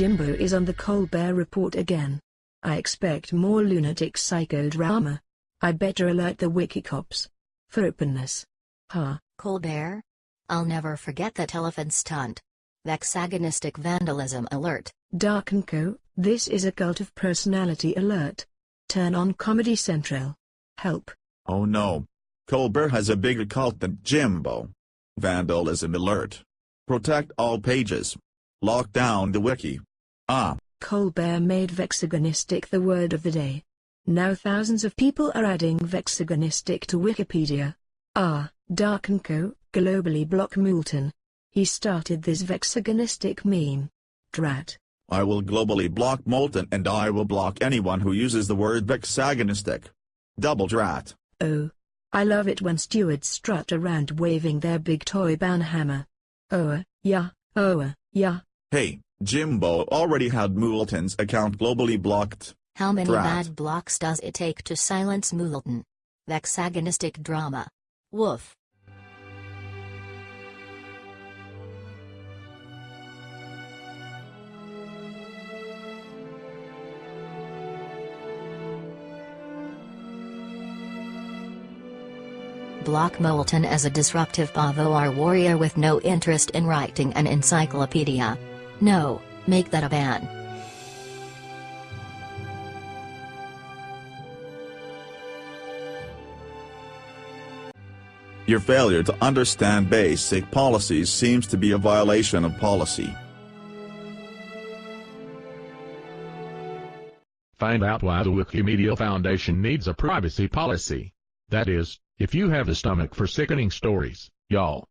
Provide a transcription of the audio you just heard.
Jimbo is on the Colbert Report again. I expect more lunatic psychodrama. I better alert the Wikicops. For openness. Ha. Colbert? I'll never forget that elephant stunt. Vexagonistic vandalism alert. Dark & Co., this is a cult of personality alert. Turn on Comedy Central. Help. Oh no. Colbert has a bigger cult than Jimbo. Vandalism alert. Protect all pages. Lock down the wiki. Ah. Colbert made vexagonistic the word of the day. Now thousands of people are adding vexagonistic to Wikipedia. Ah, Dark & Co., globally block Moulton. He started this vexagonistic meme. Drat. I will globally block Moulton and I will block anyone who uses the word vexagonistic. Double drat. Oh. I love it when stewards strut around waving their big toy banhammer. Oh, uh, yeah, oh, yeah. Hey, Jimbo already had Moulton's account globally blocked. How many Drat. bad blocks does it take to silence Moulton? Vexagonistic drama. Woof. Block Moulton as a disruptive POV warrior with no interest in writing an encyclopedia. No, make that a ban. Your failure to understand basic policies seems to be a violation of policy. Find out why the Wikimedia Foundation needs a privacy policy. That is, if you have the stomach for sickening stories, y'all.